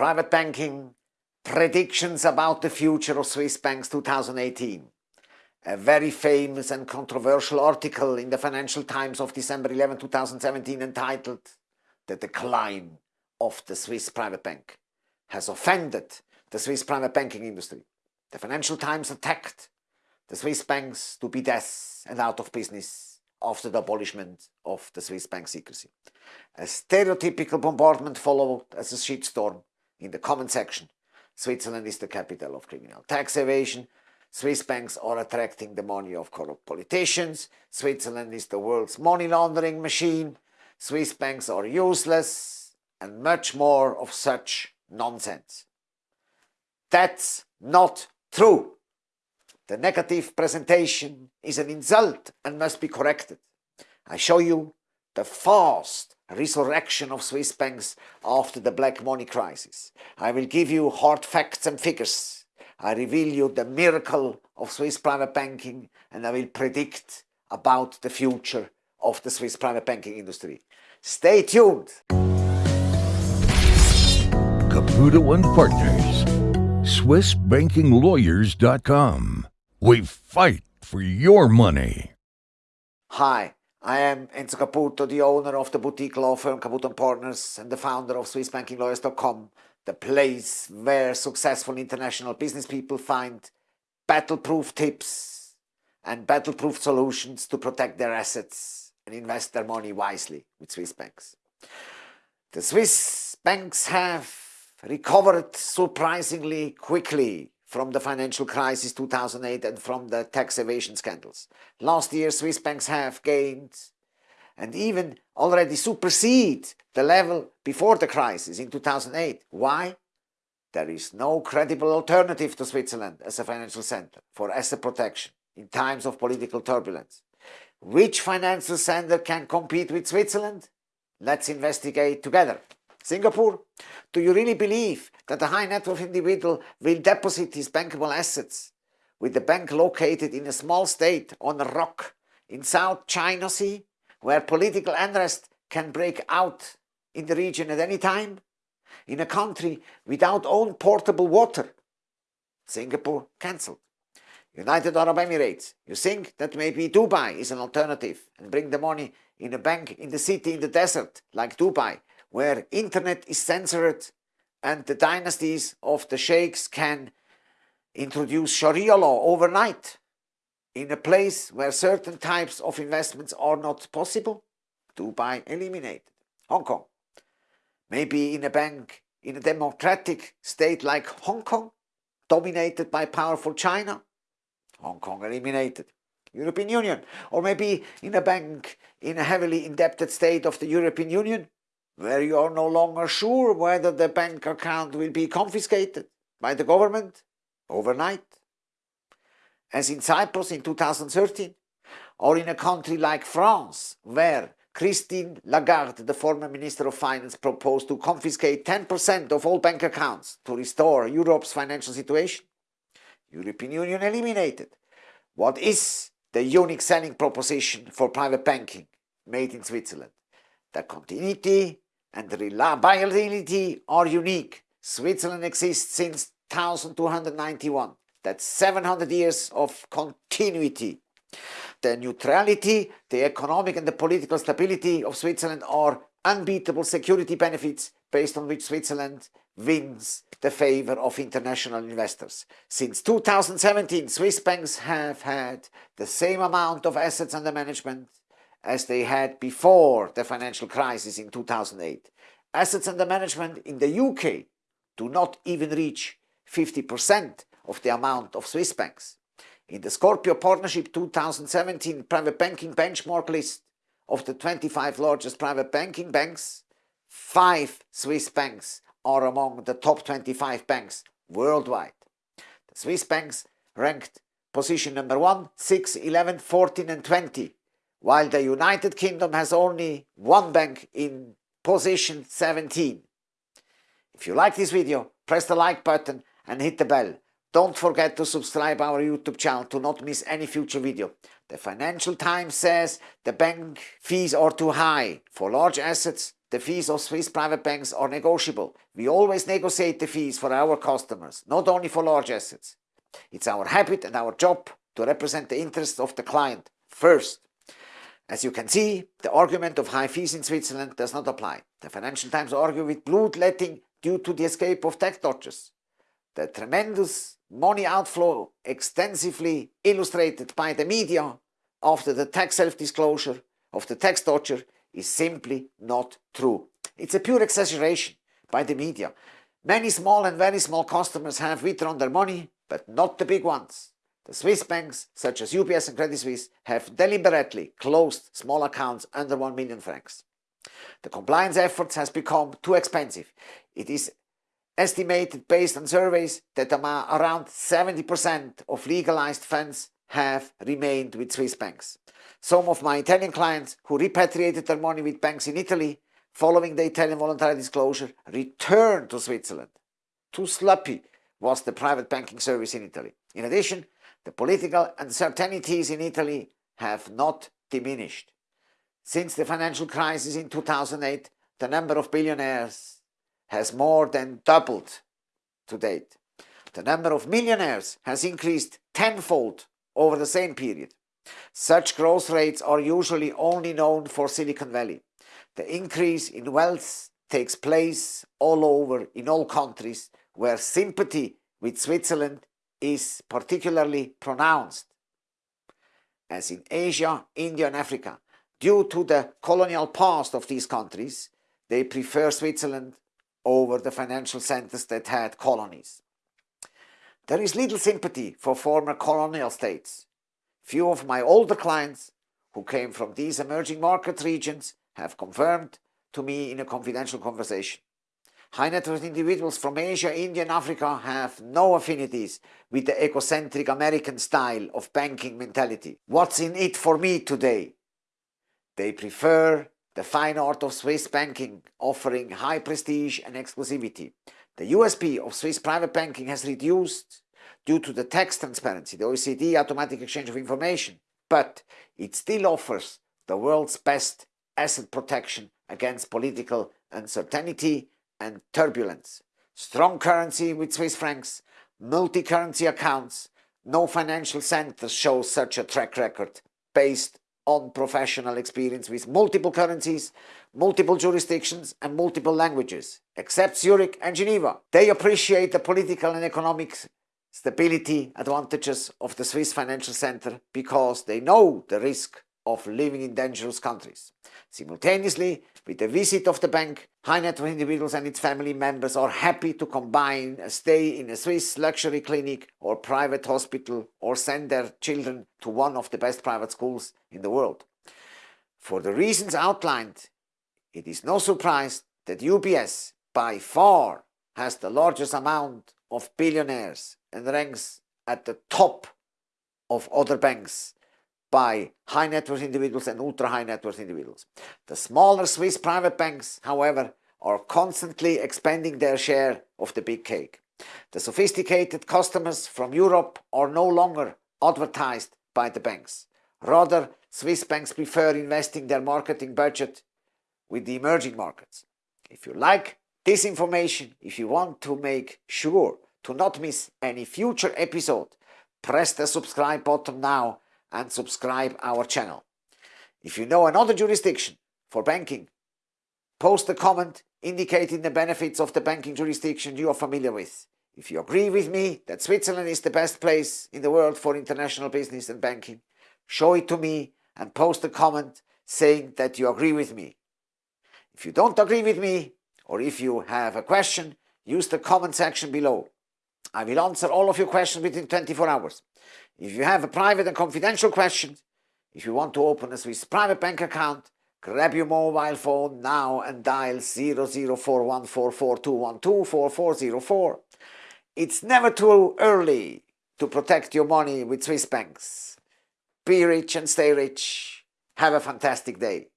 Private Banking, Predictions about the Future of Swiss Banks 2018. A very famous and controversial article in the Financial Times of December 11, 2017 entitled The Decline of the Swiss Private Bank has offended the Swiss private banking industry. The Financial Times attacked the Swiss banks to be dead and out of business after the abolishment of the Swiss bank secrecy. A stereotypical bombardment followed as a shitstorm in the comment section. Switzerland is the capital of criminal tax evasion. Swiss banks are attracting the money of corrupt politicians. Switzerland is the world's money laundering machine. Swiss banks are useless and much more of such nonsense. That's not true. The negative presentation is an insult and must be corrected. I show you the fast resurrection of Swiss banks after the black money crisis. I will give you hard facts and figures. I reveal you the miracle of Swiss private banking and I will predict about the future of the Swiss private banking industry. Stay tuned. Caputo and Partners. SwissBankingLawyers.com. We fight for your money. Hi, I am Enzo Caputo, the owner of the boutique law firm Caputo & Partners and the founder of SwissBankingLawyers.com, the place where successful international business people find battle-proof tips and battle-proof solutions to protect their assets and invest their money wisely with Swiss banks. The Swiss banks have recovered surprisingly quickly from the financial crisis 2008 and from the tax evasion scandals. Last year Swiss banks have gained and even already supersede the level before the crisis in 2008. Why? There is no credible alternative to Switzerland as a financial center for asset protection in times of political turbulence. Which financial center can compete with Switzerland? Let's investigate together. Singapore? Do you really believe that a high net worth individual will deposit his bankable assets with a bank located in a small state on a rock in South China Sea where political unrest can break out in the region at any time? In a country without own portable water? Singapore cancelled. United Arab Emirates, you think that maybe Dubai is an alternative and bring the money in a bank in the city in the desert like Dubai where internet is censored and the dynasties of the sheikhs can introduce Sharia law overnight in a place where certain types of investments are not possible? Dubai eliminated. Hong Kong. Maybe in a bank in a democratic state like Hong Kong, dominated by powerful China? Hong Kong eliminated. European Union. Or maybe in a bank in a heavily indebted state of the European Union? Where you are no longer sure whether the bank account will be confiscated by the government overnight, as in Cyprus in 2013, or in a country like France, where Christine Lagarde, the former Minister of Finance, proposed to confiscate 10% of all bank accounts to restore Europe's financial situation. European Union eliminated. What is the unique selling proposition for private banking made in Switzerland? The continuity and reliability are unique. Switzerland exists since 1291. That's 700 years of continuity. The neutrality, the economic and the political stability of Switzerland are unbeatable security benefits based on which Switzerland wins the favor of international investors. Since 2017, Swiss banks have had the same amount of assets under management as they had before the financial crisis in 2008. Assets under management in the UK do not even reach 50% of the amount of Swiss banks. In the Scorpio Partnership 2017 private banking benchmark list of the 25 largest private banking banks, five Swiss banks are among the top 25 banks worldwide. The Swiss banks ranked position number 1, 6, 11, 14 and 20 while the United Kingdom has only one bank in position 17. If you like this video, press the like button and hit the bell. Don't forget to subscribe our YouTube channel to not miss any future video. The Financial Times says the bank fees are too high for large assets the fees of Swiss private banks are negotiable. We always negotiate the fees for our customers, not only for large assets. It's our habit and our job to represent the interests of the client first. As you can see, the argument of high fees in Switzerland does not apply. The Financial Times argue with bloodletting due to the escape of tax dodgers. The tremendous money outflow extensively illustrated by the media after the tax self-disclosure of the tax dodger is simply not true. It's a pure exaggeration by the media. Many small and very small customers have withdrawn their money, but not the big ones. The Swiss banks, such as UBS and Credit Suisse, have deliberately closed small accounts under 1 million francs. The compliance efforts has become too expensive. It is estimated based on surveys that around 70% of legalized funds have remained with Swiss banks. Some of my Italian clients who repatriated their money with banks in Italy following the Italian voluntary disclosure returned to Switzerland. Too sloppy was the private banking service in Italy. In addition, the political uncertainties in Italy have not diminished. Since the financial crisis in 2008, the number of billionaires has more than doubled to date. The number of millionaires has increased tenfold over the same period. Such growth rates are usually only known for Silicon Valley. The increase in wealth takes place all over in all countries where sympathy with Switzerland is particularly pronounced. As in Asia, India and Africa, due to the colonial past of these countries, they prefer Switzerland over the financial centers that had colonies. There is little sympathy for former colonial states. Few of my older clients who came from these emerging market regions have confirmed to me in a confidential conversation. High net worth individuals from Asia, India and Africa have no affinities with the egocentric American style of banking mentality. What's in it for me today? They prefer the fine art of Swiss banking, offering high prestige and exclusivity. The USP of Swiss private banking has reduced due to the tax transparency, the OECD automatic exchange of information, but it still offers the world's best asset protection against political uncertainty and turbulence. Strong currency with Swiss francs, multi-currency accounts, no financial center shows such a track record based on professional experience with multiple currencies, multiple jurisdictions and multiple languages, except Zurich and Geneva. They appreciate the political and economic stability advantages of the Swiss financial center because they know the risk of living in dangerous countries. Simultaneously, with the visit of the bank, high net worth individuals and its family members are happy to combine a stay in a Swiss luxury clinic or private hospital or send their children to one of the best private schools in the world. For the reasons outlined, it is no surprise that UBS by far has the largest amount of billionaires and ranks at the top of other banks by high net worth individuals and ultra high net worth individuals. The smaller Swiss private banks, however, are constantly expanding their share of the big cake. The sophisticated customers from Europe are no longer advertised by the banks. Rather, Swiss banks prefer investing their marketing budget with the emerging markets. If you like this information, if you want to make sure to not miss any future episode, press the subscribe button now and subscribe our channel. If you know another jurisdiction for banking, post a comment indicating the benefits of the banking jurisdiction you are familiar with. If you agree with me that Switzerland is the best place in the world for international business and banking, show it to me and post a comment saying that you agree with me. If you don't agree with me, or if you have a question, use the comment section below. I will answer all of your questions within 24 hours. If you have a private and confidential question, if you want to open a Swiss private bank account, grab your mobile phone now and dial 00414421244404. It's never too early to protect your money with Swiss banks. Be rich and stay rich. Have a fantastic day.